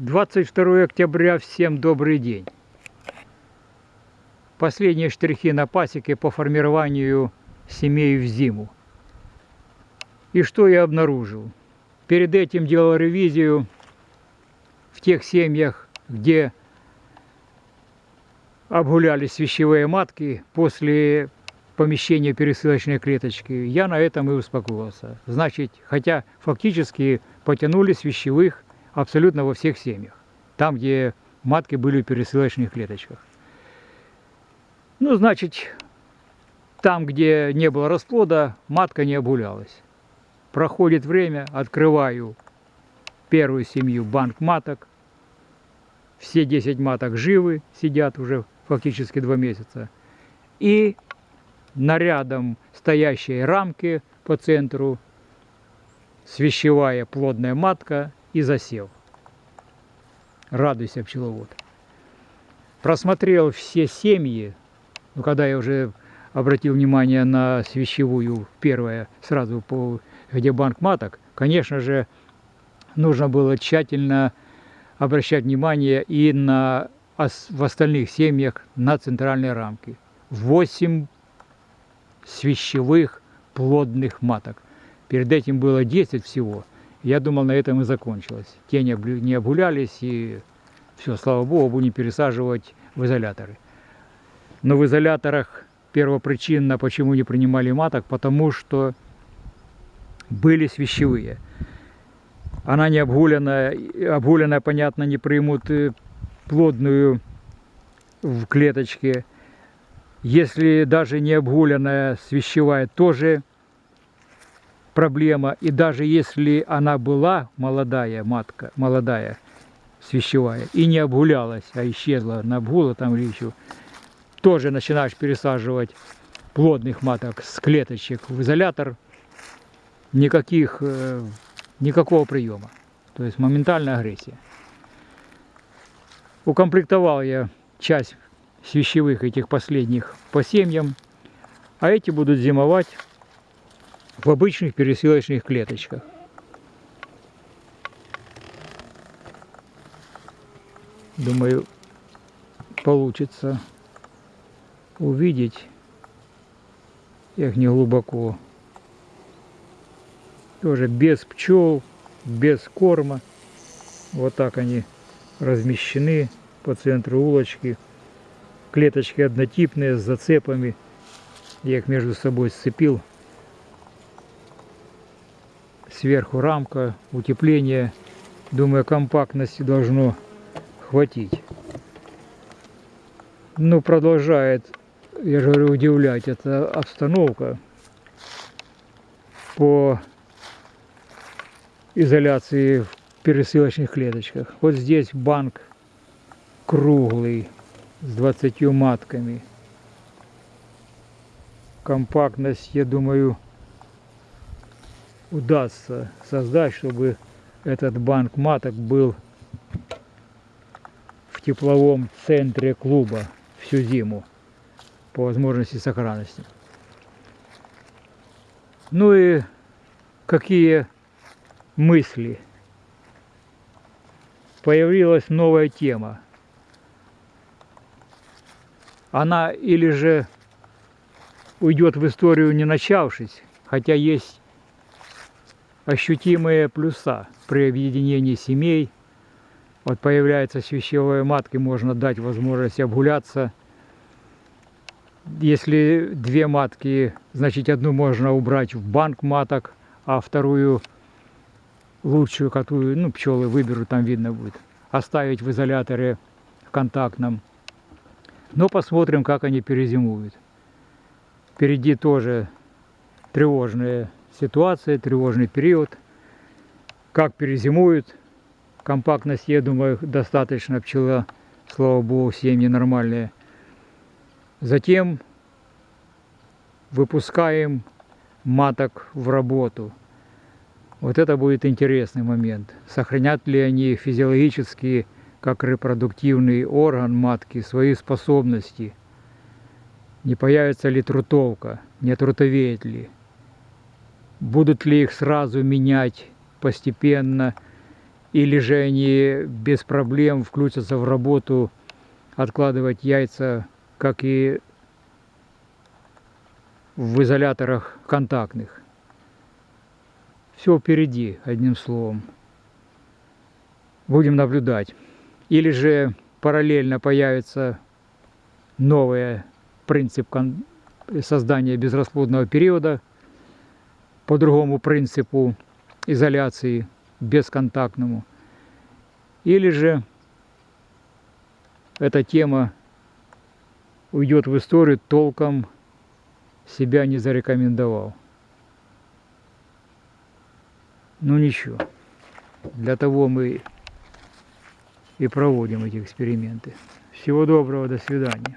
22 октября, всем добрый день. Последние штрихи на пасеке по формированию семей в зиму. И что я обнаружил? Перед этим делал ревизию в тех семьях, где обгулялись вещевые матки после помещения пересылочной клеточки. Я на этом и успокоился. Значит, хотя фактически потянулись вещевых абсолютно во всех семьях. Там, где матки были в пересылочных клеточках. Ну, значит, там, где не было расплода, матка не обгулялась. Проходит время, открываю первую семью банк маток. Все 10 маток живы, сидят уже фактически два месяца. И нарядом стоящей рамки по центру свящевая плодная матка и засел. Радуйся, пчеловод. Просмотрел все семьи, ну, когда я уже обратил внимание на свящевую, первое, сразу по, где банк маток, конечно же, нужно было тщательно обращать внимание и на, в остальных семьях на центральные рамки. Восемь свящевых плодных маток. Перед этим было 10 всего. Я думал, на этом и закончилось. Те не, не обгулялись, и все, слава богу, будем пересаживать в изоляторы. Но в изоляторах первопричинно, почему не принимали маток, потому что были свящевые. Она не обгуленная, обгуленная, понятно, не примут э, плодную в клеточке. Если даже не обгуленная свящевая, тоже проблема. И даже если она была молодая матка, молодая, свящевая, и не обгулялась, а исчезла на обгула там или еще, тоже начинаешь пересаживать плодных маток с клеточек в изолятор, никаких, э, никакого приема. То есть моментальная агрессия. Укомплектовал я часть свящевых этих последних по семьям, а эти будут зимовать в обычных пересылочных клеточках. Думаю, получится увидеть их не глубоко. Тоже без пчел, без корма. Вот так они размещены по центру улочки. Клеточки однотипные с зацепами. Я их между собой сцепил сверху рамка, утепление. Думаю, компактности должно хватить. Ну, продолжает, я же говорю, удивлять эта обстановка по изоляции в пересылочных клеточках. Вот здесь банк круглый с 20 матками. Компактность, я думаю, удастся создать, чтобы этот банк маток был в тепловом центре клуба всю зиму по возможности сохранности. Ну и какие мысли? Появилась новая тема. Она или же уйдет в историю не начавшись, хотя есть ощутимые плюса при объединении семей. Вот появляется свящевая матка, можно дать возможность обгуляться. Если две матки, значит одну можно убрать в банк маток, а вторую лучшую, которую ну, пчелы выберут, там видно будет, оставить в изоляторе контактном. Но посмотрим, как они перезимуют. Впереди тоже тревожные ситуация, тревожный период. Как перезимуют, компактность, я думаю, достаточно пчела, слава богу, семьи нормальные. Затем выпускаем маток в работу. Вот это будет интересный момент. Сохранят ли они физиологически, как репродуктивный орган матки, свои способности? Не появится ли трутовка? Не трутовеет ли? Будут ли их сразу менять постепенно, или же они без проблем включатся в работу откладывать яйца, как и в изоляторах контактных. Все впереди, одним словом. Будем наблюдать. Или же параллельно появится новый принцип создания безрасплодного периода по другому принципу изоляции бесконтактному. Или же эта тема уйдет в историю, толком себя не зарекомендовал. Ну ничего, для того мы и проводим эти эксперименты. Всего доброго, до свидания.